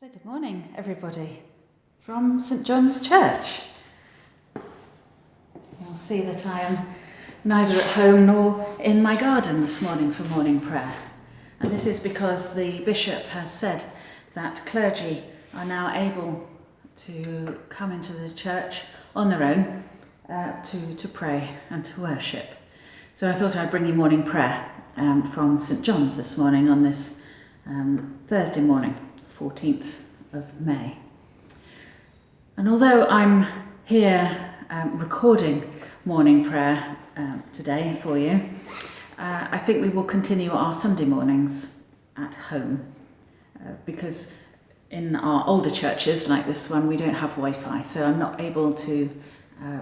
So, good morning, everybody, from St John's Church. You'll see that I am neither at home nor in my garden this morning for morning prayer. And this is because the bishop has said that clergy are now able to come into the church on their own uh, to, to pray and to worship. So I thought I'd bring you morning prayer um, from St John's this morning on this um, Thursday morning. 14th of May. And although I'm here um, recording morning prayer um, today for you, uh, I think we will continue our Sunday mornings at home uh, because in our older churches like this one we don't have Wi-Fi so I'm not able to uh,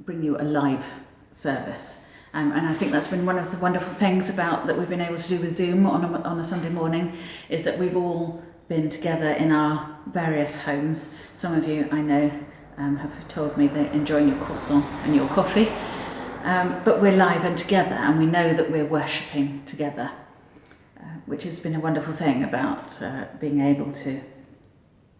bring you a live service. Um, and I think that's been one of the wonderful things about that we've been able to do with Zoom on a, on a Sunday morning is that we've all been together in our various homes. Some of you I know um, have told me they're enjoying your croissant and your coffee. Um, but we're live and together and we know that we're worshipping together, uh, which has been a wonderful thing about uh, being able to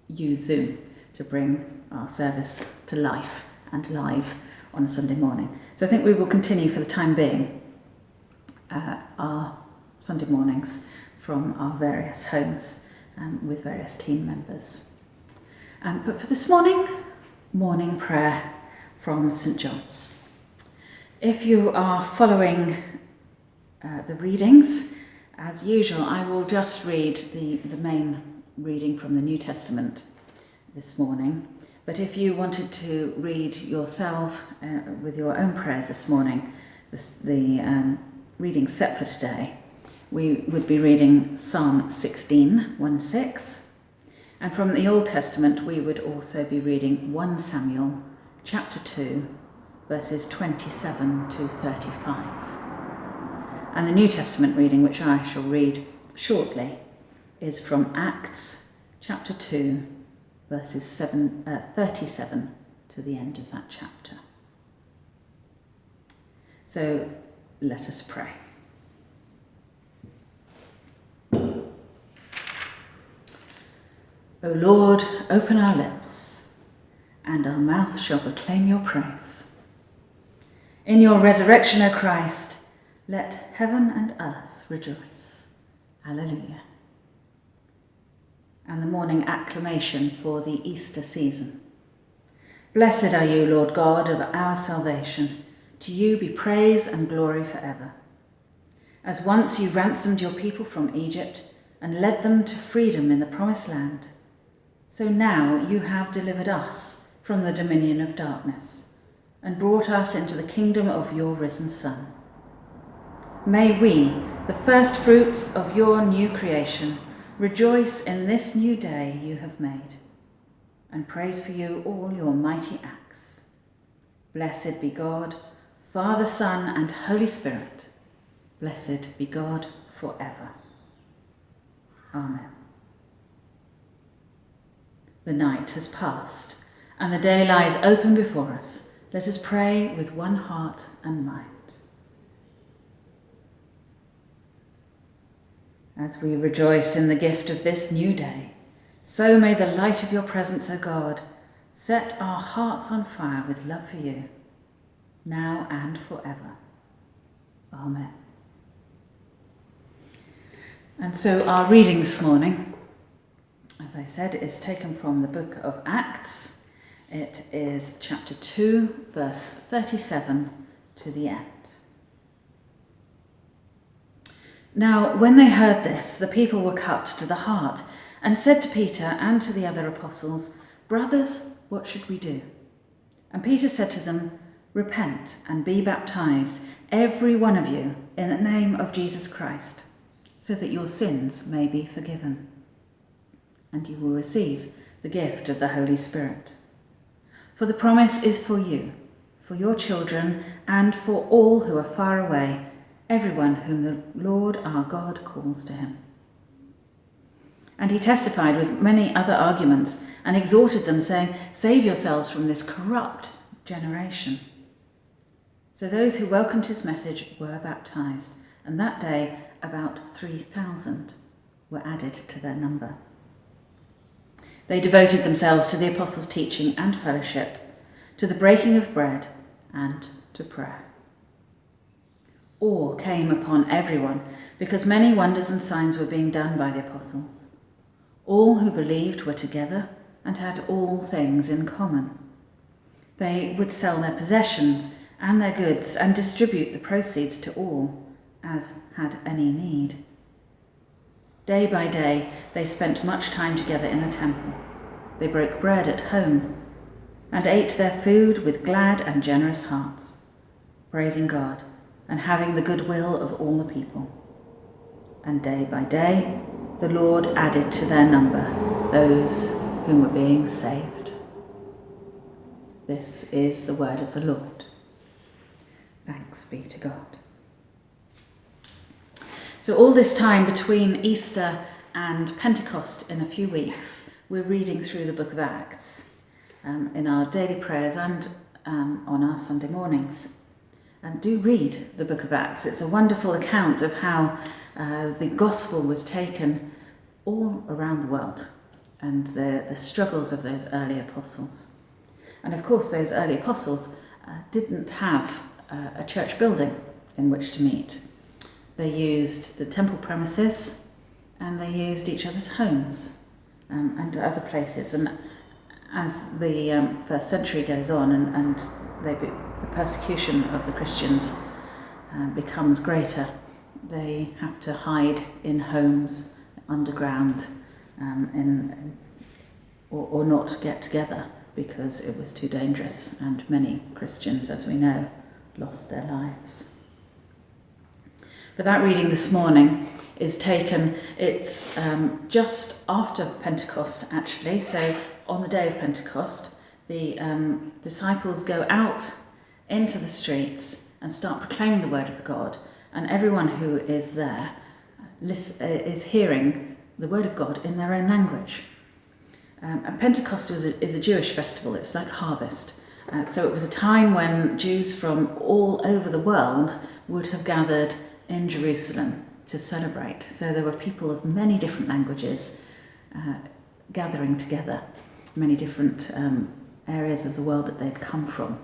use Zoom to bring our service to life and live on a Sunday morning. So I think we will continue for the time being uh, our Sunday mornings from our various homes um, with various team members. Um, but for this morning, morning prayer from St John's. If you are following uh, the readings, as usual, I will just read the, the main reading from the New Testament this morning. But if you wanted to read yourself uh, with your own prayers this morning, this, the um, reading set for today we would be reading Psalm 16, 1 6. And from the Old Testament, we would also be reading 1 Samuel chapter 2, verses 27 to 35. And the New Testament reading, which I shall read shortly, is from Acts chapter 2, verses 7, uh, 37 to the end of that chapter. So let us pray. O Lord, open our lips, and our mouth shall proclaim your praise. In your resurrection, O Christ, let heaven and earth rejoice. Alleluia. And the morning acclamation for the Easter season. Blessed are you, Lord God of our salvation. To you be praise and glory forever. As once you ransomed your people from Egypt and led them to freedom in the promised land, so now you have delivered us from the dominion of darkness and brought us into the kingdom of your risen Son. May we, the first fruits of your new creation, rejoice in this new day you have made and praise for you all your mighty acts. Blessed be God, Father, Son, and Holy Spirit. Blessed be God forever. Amen. The night has passed, and the day lies open before us. Let us pray with one heart and mind. As we rejoice in the gift of this new day, so may the light of your presence, O God, set our hearts on fire with love for you, now and forever. Amen. And so our reading this morning as I said, is taken from the book of Acts. It is chapter 2, verse 37 to the end. Now, when they heard this, the people were cut to the heart and said to Peter and to the other apostles, Brothers, what should we do? And Peter said to them, Repent and be baptized, every one of you, in the name of Jesus Christ, so that your sins may be forgiven and you will receive the gift of the Holy Spirit. For the promise is for you, for your children, and for all who are far away, everyone whom the Lord our God calls to him. And he testified with many other arguments and exhorted them, saying, Save yourselves from this corrupt generation. So those who welcomed his message were baptized, and that day about 3,000 were added to their number. They devoted themselves to the apostles' teaching and fellowship, to the breaking of bread, and to prayer. Awe came upon everyone because many wonders and signs were being done by the apostles. All who believed were together and had all things in common. They would sell their possessions and their goods and distribute the proceeds to all as had any need. Day by day, they spent much time together in the temple. They broke bread at home and ate their food with glad and generous hearts, praising God and having the goodwill of all the people. And day by day, the Lord added to their number those whom were being saved. This is the word of the Lord. Thanks be to God. So, all this time between Easter and Pentecost in a few weeks, we're reading through the book of Acts um, in our daily prayers and um, on our Sunday mornings. And do read the book of Acts. It's a wonderful account of how uh, the gospel was taken all around the world and the, the struggles of those early apostles. And of course, those early apostles uh, didn't have uh, a church building in which to meet. They used the temple premises and they used each other's homes um, and other places. And as the um, first century goes on and, and be, the persecution of the Christians uh, becomes greater, they have to hide in homes underground um, in, or, or not get together because it was too dangerous, and many Christians, as we know, lost their lives. But that reading this morning is taken, it's um, just after Pentecost actually, so on the day of Pentecost, the um, disciples go out into the streets and start proclaiming the word of the God, and everyone who is there uh, hearing the word of God in their own language. Um, and Pentecost is a, is a Jewish festival, it's like harvest. Uh, so it was a time when Jews from all over the world would have gathered in Jerusalem to celebrate. So there were people of many different languages uh, gathering together, many different um, areas of the world that they'd come from.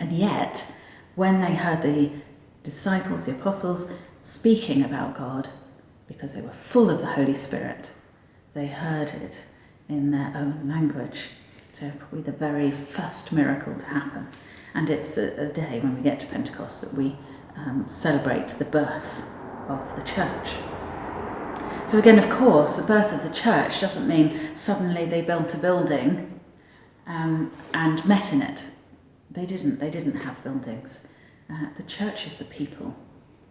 And yet, when they heard the disciples, the apostles, speaking about God, because they were full of the Holy Spirit, they heard it in their own language. So, probably the very first miracle to happen. And it's a, a day when we get to Pentecost that we um, celebrate the birth of the church. So, again, of course, the birth of the church doesn't mean suddenly they built a building um, and met in it. They didn't, they didn't have buildings. Uh, the church is the people,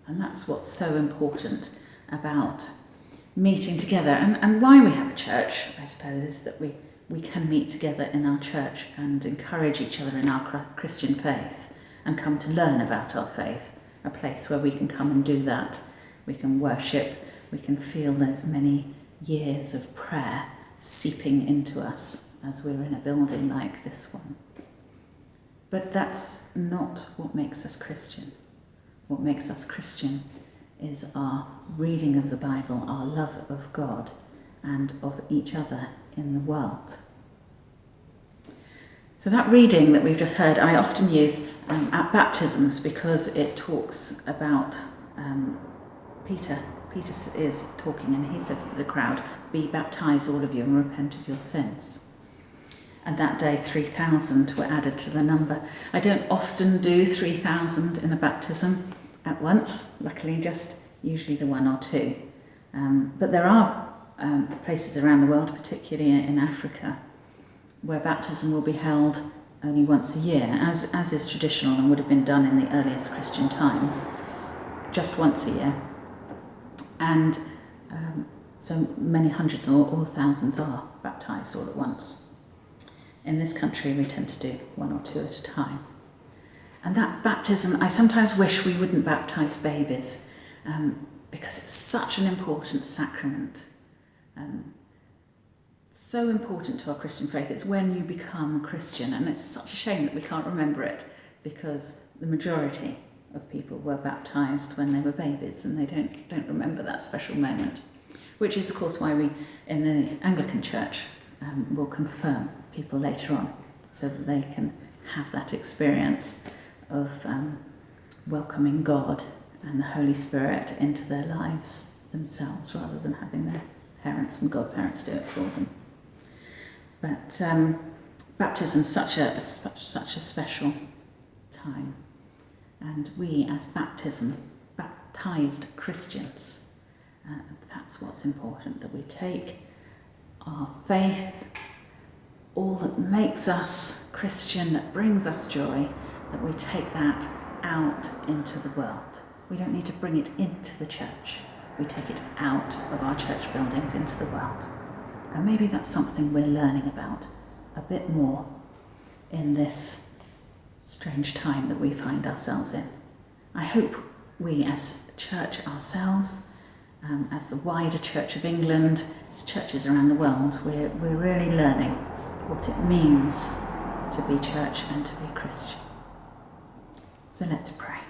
and that's what's so important about meeting together. And, and why we have a church, I suppose, is that we, we can meet together in our church and encourage each other in our Christian faith and come to learn about our faith a place where we can come and do that. We can worship, we can feel those many years of prayer seeping into us as we're in a building like this one. But that's not what makes us Christian. What makes us Christian is our reading of the Bible, our love of God and of each other in the world. So, that reading that we've just heard, I often use um, at baptisms because it talks about um, Peter. Peter is talking and he says to the crowd, Be baptized, all of you, and repent of your sins. And that day, 3,000 were added to the number. I don't often do 3,000 in a baptism at once, luckily, just usually the one or two. Um, but there are um, places around the world, particularly in Africa, where baptism will be held only once a year, as, as is traditional and would have been done in the earliest Christian times, just once a year. And um, so many hundreds or, or thousands are baptised all at once. In this country, we tend to do one or two at a time. And that baptism, I sometimes wish we wouldn't baptise babies um, because it's such an important sacrament. Um, so important to our Christian faith. It's when you become Christian, and it's such a shame that we can't remember it because the majority of people were baptized when they were babies and they don't, don't remember that special moment. Which is, of course, why we in the Anglican Church um, will confirm people later on so that they can have that experience of um, welcoming God and the Holy Spirit into their lives themselves rather than having their parents and godparents do it for them. But um, baptism is such a, such, such a special time. And we, as baptism, baptized Christians, uh, that's what's important that we take our faith, all that makes us Christian, that brings us joy, that we take that out into the world. We don't need to bring it into the church. We take it out of our church buildings into the world. And maybe that's something we're learning about a bit more in this strange time that we find ourselves in. I hope we, as church ourselves, um, as the wider Church of England, as churches around the world, we're, we're really learning what it means to be church and to be Christian. So let's pray.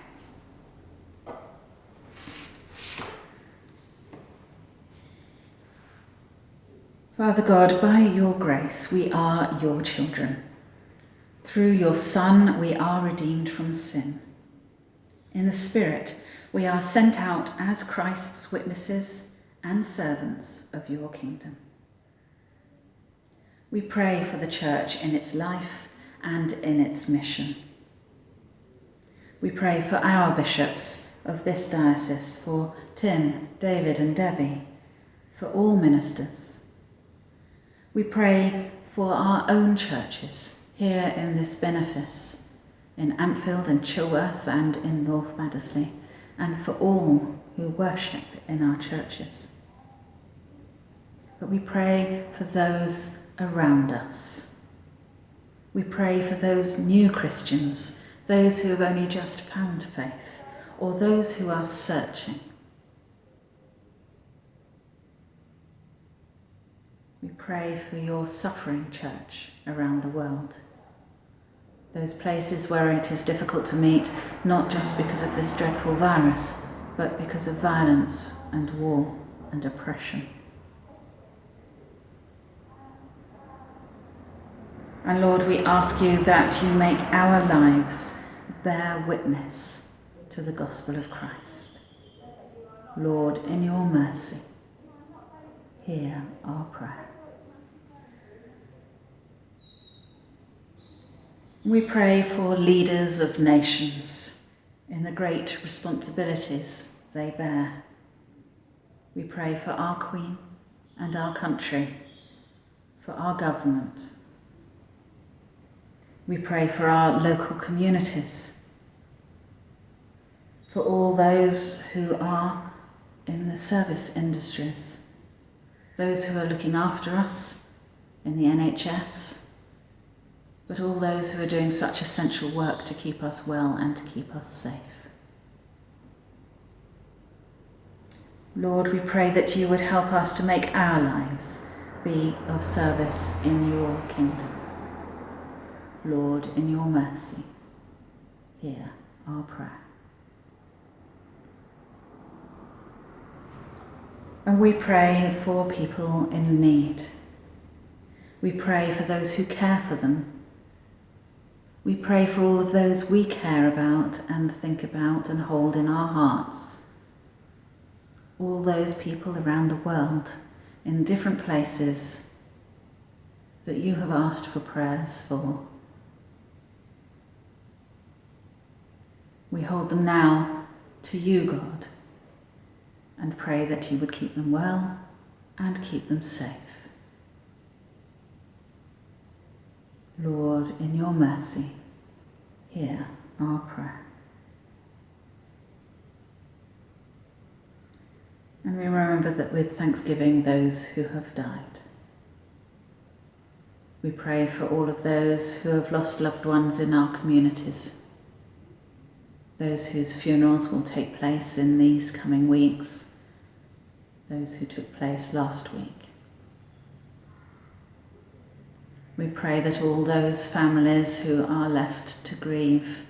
Father God, by your grace, we are your children. Through your Son, we are redeemed from sin. In the Spirit, we are sent out as Christ's witnesses and servants of your kingdom. We pray for the Church in its life and in its mission. We pray for our bishops of this diocese, for Tim, David, and Debbie, for all ministers we pray for our own churches here in this benefice, in Ampfield and Chilworth and in North Baddesley, and for all who worship in our churches. But we pray for those around us. We pray for those new Christians, those who have only just found faith, or those who are searching. Pray for your suffering church around the world. Those places where it is difficult to meet, not just because of this dreadful virus, but because of violence and war and oppression. And Lord, we ask you that you make our lives bear witness to the gospel of Christ. Lord, in your mercy, hear our prayer. We pray for leaders of nations in the great responsibilities they bear. We pray for our Queen and our country, for our government. We pray for our local communities, for all those who are in the service industries, those who are looking after us in the NHS, but all those who are doing such essential work to keep us well and to keep us safe. Lord, we pray that you would help us to make our lives be of service in your kingdom. Lord, in your mercy, hear our prayer. And we pray for people in need. We pray for those who care for them we pray for all of those we care about and think about and hold in our hearts. All those people around the world in different places that you have asked for prayers for. We hold them now to you, God, and pray that you would keep them well and keep them safe. Lord, in your mercy, hear our prayer. And we remember that with thanksgiving, those who have died. We pray for all of those who have lost loved ones in our communities, those whose funerals will take place in these coming weeks, those who took place last week. We pray that all those families who are left to grieve,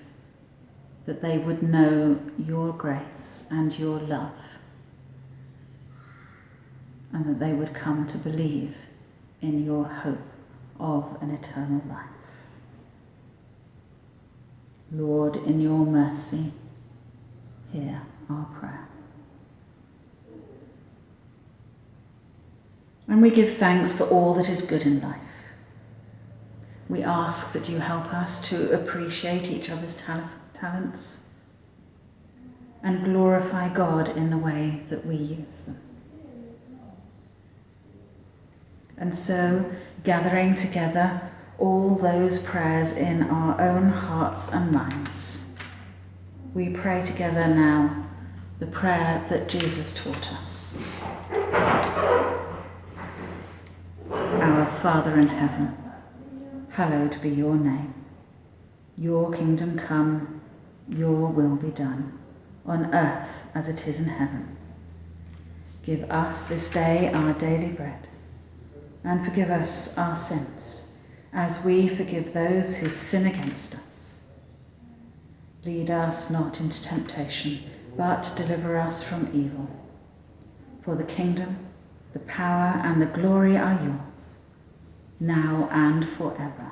that they would know your grace and your love, and that they would come to believe in your hope of an eternal life. Lord, in your mercy, hear our prayer. And we give thanks for all that is good in life. We ask that you help us to appreciate each other's tal- talents and glorify God in the way that we use them. And so, gathering together all those prayers in our own hearts and minds, we pray together now the prayer that Jesus taught us. Our Father in heaven, hallowed be your name. Your kingdom come, your will be done, on earth as it is in heaven. Give us this day our daily bread, and forgive us our sins, as we forgive those who sin against us. Lead us not into temptation, but deliver us from evil. For the kingdom, the power, and the glory are yours, now and forever.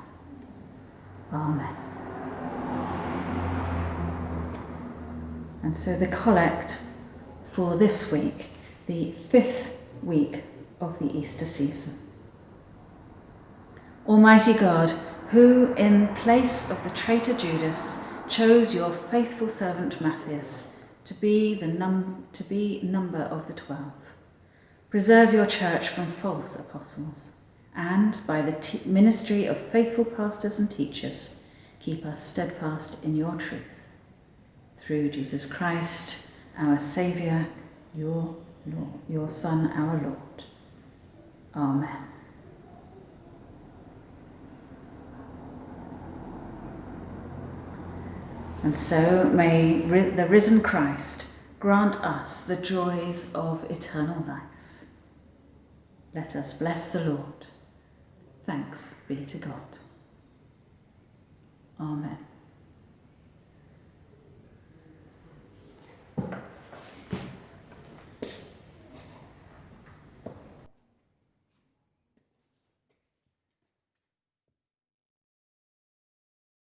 Amen. And so the collect for this week, the fifth week of the Easter season. Almighty God, who in place of the traitor Judas chose your faithful servant Matthias to be the num- to be number of the twelve, preserve your church from false apostles, and by the ministry of faithful pastors and teachers, keep us steadfast in your truth. Through Jesus Christ, our Saviour, your your Son, our Lord. Amen. And so may the risen Christ grant us the joys of eternal life. Let us bless the Lord. Thanks be to God. Amen.